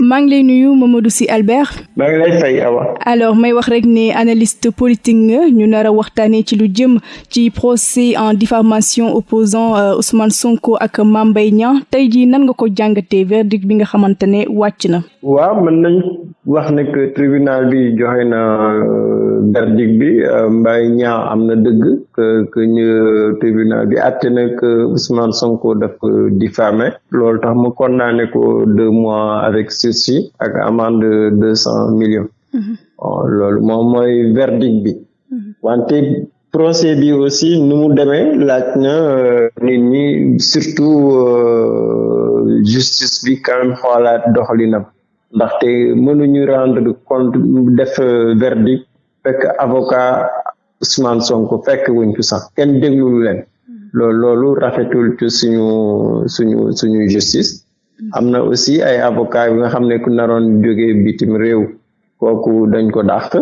maa ngi lay nuyu Mamadou Sy Albert. maa ngi lay fay Awa. alors may wax rek ne analyste politique nga ñu nar a waxtaanee ci lu jëm ci procès en diffamation opposant Ousmane Sonko ak Mame Mbaye Niang tey jii nan nga ko jàngatee verdict bi nga xamante ne wàcc na? waaw mën nañ wax ne que tribunal bi joxe na verdict bi Mbaye Niang am na dëgg que que ñu tribunal bi àtte na que Ousmane Sonko daf ko diffamé loolu tax mu condamné ko deux mois avec sursis ak amende de deux cent millions. loolu moom mooy verdict bi. wante procès bi aussi nu mu demee laaj na nit ñi surtout justice bi quand même xoolaat doxalinam. Ndaxte mënuñu rendre compte def verdict fekk avocat Ousmane Sonko fekk wuñ ko sax kenn déglulu leen. Loolu loolu rafetul ci suñu suñu suñu justice. Am na aussi ay avocat yi nga xam ne ku naroon jógee bitim réew kooku dañ ko dàq.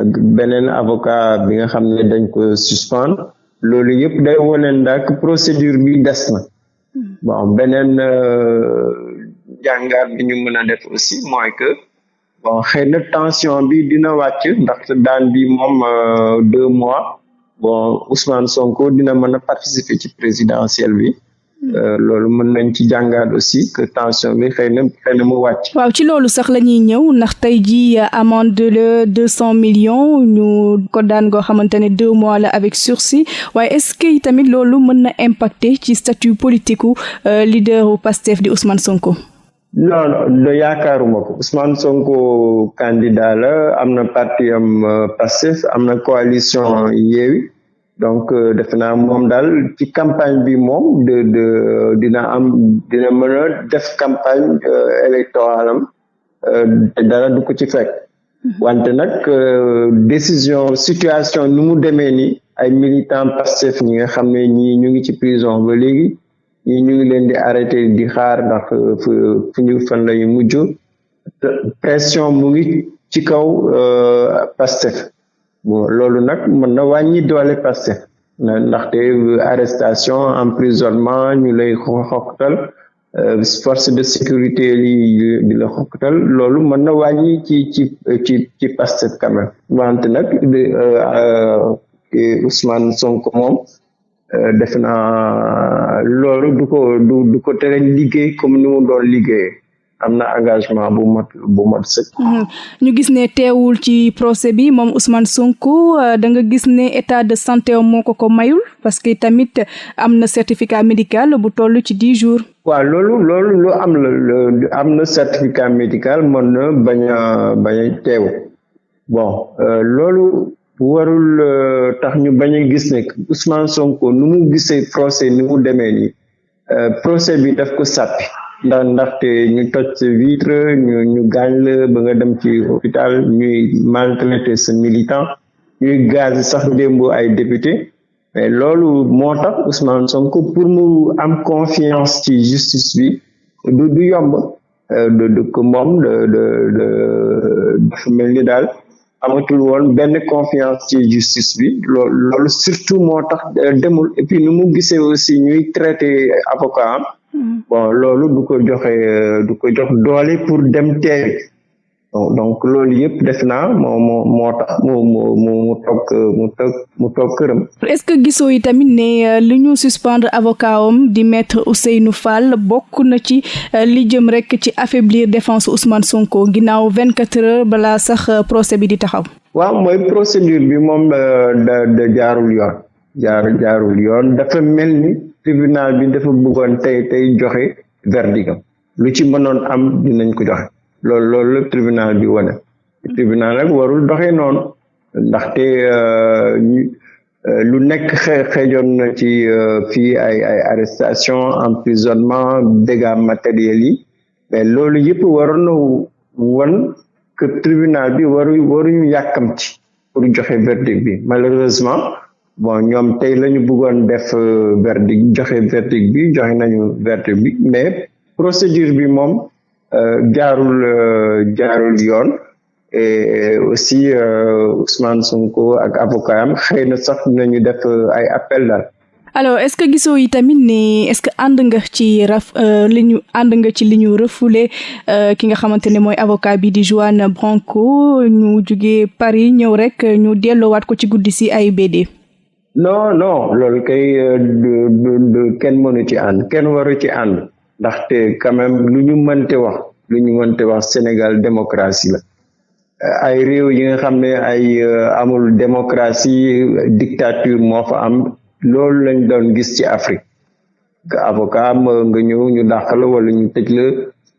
Ak beneen avocat bi nga xam ne dañ ko suspendre. Loolu yëpp day wone ndax procédure bi des na. Bon beneen jàngaat bi ñu mën a def aussi mooy que bon xëy na tension bi dina wàcc ndaxte daan bi moom deux mois bon Ousmane Sonko dina mën a participer ci présidentielle bi loolu mën nañ ci jàngaat aussi que tension bi xëy na xëy na mu wàcc. waaw ci loolu sax la ñuy ñëw ndax tey jii amende le deux cent millions ñu ko daan goo xamante ne deux mois la avec sursis waaye est-ce que tamit loolu mën na impacter ci statut politique leader u Pastef di Ousmane Sonko? Non non yaakaaruma ko. Ousmane Sonko candidat la am na parti am Pastef am na coalition Yewwi. Donc defe naa moom daal ci campagne bi moom de de dina am dina mën a def campagne électorale am te dara du ko ci fekk. Wante nag décision situation nu mu demee ni ay militant Pastef ñi nga xam ne ñii ñu ngi ci prison ba léegi ñii ñu ngi leen arrêté di xaar ndax fu fu ñu fan pression mu ngi ci kaw Pastef. Bon loolu nag mën na wàññi doole Pastef. Ndaxte arrestation emprisonnement ñu lay force de sécurité yi di la loolu mën na wàññi ci ci Ousmane def naa loolu du ko du du ko tere liggéey comme ni mu doon liggéeyee am na engagement bu mat bu mat sëkk. ñu gis ne teewul ci procès bi moom Ousmane Sonko da nga gis ne état de santé moo ko ko mayul parce que tamit am na certificat médical bu toll ci dix jours. waaw loolu loolu lu am la am na certificat médical mën na bañ a bañ a teew bon loolu. Warul tax ñu bañ a gis ne Ousmane procès ni mu nii procès bi daf ko sàppi. Ndax vitre ñu ñu gaañ la ba nga hôpital ñuy maltraité sa militant ñuy gaz sax démb ay député. Mais loolu moo pour mu am confiance ci justice bi du yomb. De de de de de dafa mel amatul woon benn confiance ci justice bi. Loolu surtout moo tax demul. Et puis nu mu gisee aussi ñuy traité avocat am. Bon loolu du ko joxe du ko jox doole pour dem teeri donc loolu yëpp def naa moo moo moo tax mu mu mu mu toog mu toog mu toog këram. est-ce que gisoo yi tamit ne li ñu suspendre avocat am di maître Ousseynou Fall bokk na ci li jëm rek ci affaiblir défense Ousmane Sonko ginnaaw vingt quatre heures balaa sax procès bi di taxaw? waaw mooy procédure bi moom da da jaarul yoon jaar jaarul yoon dafa mel ni tribunal bi dafa bëggoon tey tey joxe verdict am lu ci mënoon am dinañ ko joxe. Loolu loolu lépp tribunal bi wane. Tribunal nag warul doxee noonu. Ndaxte lu nekk xeejoon na ci fii ay ay arrestation emprisonnement dégâts matériels yi. Mais loolu yëpp waroon na won que tribunal bi waru waruñu yàkkamti pour joxe verdict bi. Malheureusement bon ñoom tey la ñu bëggoon def verdict joxe verdict bi joxe nañu verdict bi. Mais procédure bi moom jaarul jaarul yoon. Et aussi Ousmane Sonko ak avocat am xëy na sax nañu def ay appel daal. Alors est-ce que gisoo yi tamit ne est-ce que ànd nga ci raf li ñu ànd nga ci li ñu refoulé ki nga xamante ne mooy avocat bi di Juan Branco ñu jugee Paris ñëw rek ñu delloowaat ko ci guddi si AIBD. non non loolu kay kenn mënu ci ànd kenn waru ci ànd ndaxte quand même lu ñu mënte wax lu ñu mënte wax Sénégal démocratie la. Ay réew yi nga ay amul démocratie dictature moo fa am loolu lañ doon gis ci Afrique. Avocat nga ñëw ñu dàq la wala ñu tëj la.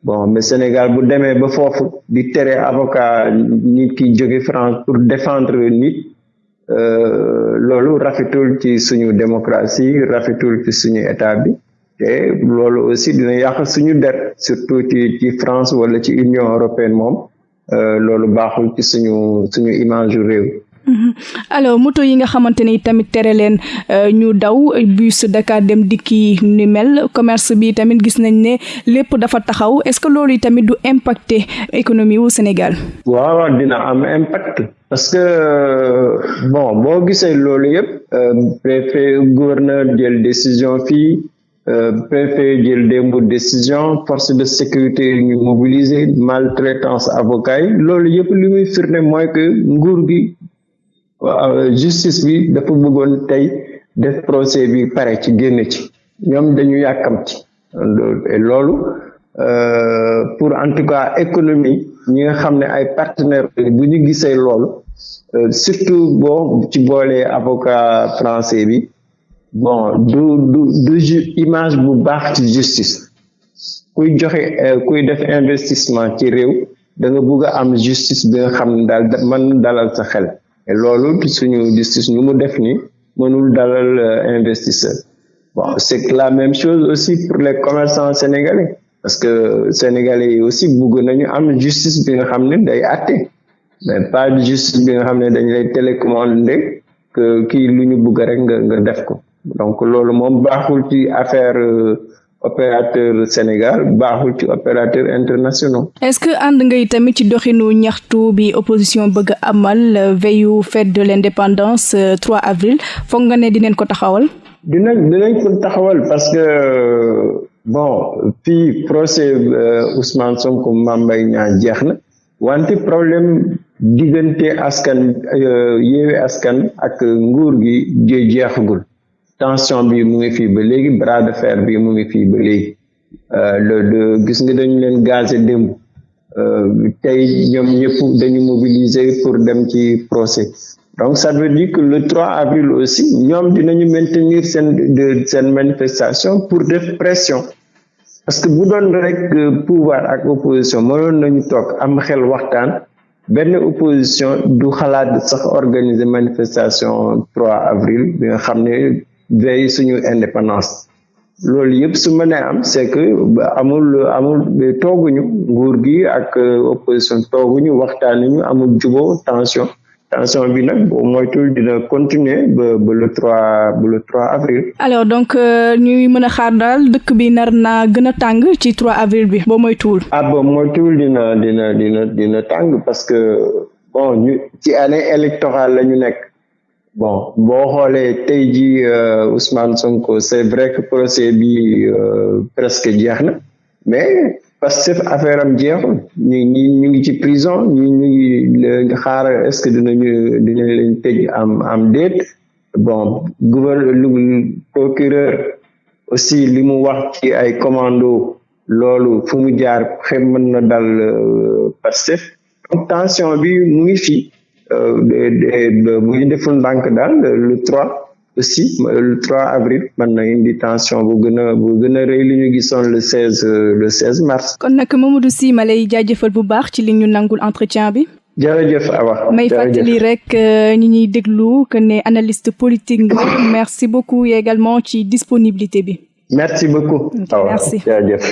Bon mais Sénégal bu demee ba foofu di tere avocat nit ki jóge France pour défendre nit loolu rafetul ci suñu démocratie rafetul ci suñu état bi te loolu aussi dina yàq suñu der surtout ci ci France wala ci Union européenne moom loolu baaxul ci suñu suñu image réew alors moto yi nga xamante ni tamit tere leen ñu daw bus Dakar dem dikki ni mel commerce bi tamit gis nañ ne lépp dafa taxaw est-ce que loolu tamit du impacter économie wu Sénégal? waaw dina am impact. parce que bon boo gisee loolu yëpp préfet gouverneur jël décision fii préfet jël démb décision force de sécurité ñu mobiliser maltraitance avocat yi loolu yëpp li muy firnde mooy que nguur gi. justice bi dafa bëggoon tey def procès bi pare ci génn ci ñoom dañu yàkkamti loolu pour en tout cas économie ñi nga xam ne ay partenaires bu ñu gisee loolu surtout boo ci boolee avocat français bi bon du du du image bu baax ci justice. Kuy joxe kuy def investissement ci réew da nga bëgg a am justice bi nga xam ne daal mën dalal sa xel. Loolu suñu justice nu mu def ni mënul dalal investisseur. Bon c'est la même chose aussi pour les commerçants sénégalais parce que sénégalais yi aussi bëgg nañu am justice bi nga xam ne day àtte mais pas justice bi nga xam ne dañ lay télécommander que kii lu ñu bëgg rek nga nga def ko donc loolu moom baaxul ci affaire opérateur Sénégal baaxul ci opérateur internationaux. est-ce que ànd ngay tamit ci doxinu ñaxtu bi opposition bëgg amal veillu fête de l'indépendance 3 avril foog nga ne dinañ ko taxawal? dinañ dinañ ko taxawal parce que bon fii procès Ousmane Sonko Mame Mbaye Niang jeex na wante problème diggante askan yeewi askan ak nguur gi jeexagul. Tension bi mu ngi fii ba léegi bras de fer bi mu ngi fii ba léegi. Le de gis nga dañu leen gazé démb. Tey ñoom ñëpp dañu mobiliser pour dem ci procès. Donc ça veut dire que le 3 avril aussi ñoom dinañu maintenir seen de seen manifestation pour def pression. Parce que bu doon rek pouvoir ak opposition mënoon nañu toog am xel waxtaan. Benn opposition du xalaat sax organiser manifestation 3 avril bi nga xam ne veille suñu indépendance loolu yëpp su mënee am c'est que amul amul tooguñu nguur gi ak opposition tooguñu waxtaanuñu amul jubóo tension tension bi nag boo moytul dina continuer ba ba le 3 ba le 3 avril. alors donc ñuy mën a xaar daal dëkk bi nar naa gën a tàng ci 3 avril bi boo moytuwul. ah boo moytuwul dina dina dina dina tàng parce que bon ñu ci année électorale la ñu nekk. Bon boo xoolee tey jii Ousmane Sonko c'est vrai que procès bi presque jeex na mais que affaire ñu ñu ngi ci prison ñi ñu ngi est-ce que bon procureur aussi li mu wax ci ay commando loolu fu Pastef bu ñu deful ndànk daal le 3 aussi le 3 avril mën na indi tension bu gën a bu gën a rëy li ñu gisoon le 16 le 16 mars. kon nag Mamadou Sy ma lay jaajëfal bu baax ci li ñu nangul entretien bi. jërëjëf Awa. may fàttali rek ñi ñuy déglu que ne analyste politique nga merci beaucoup également ci disponibilité bi. merci beaucoup. merci jërëjëf.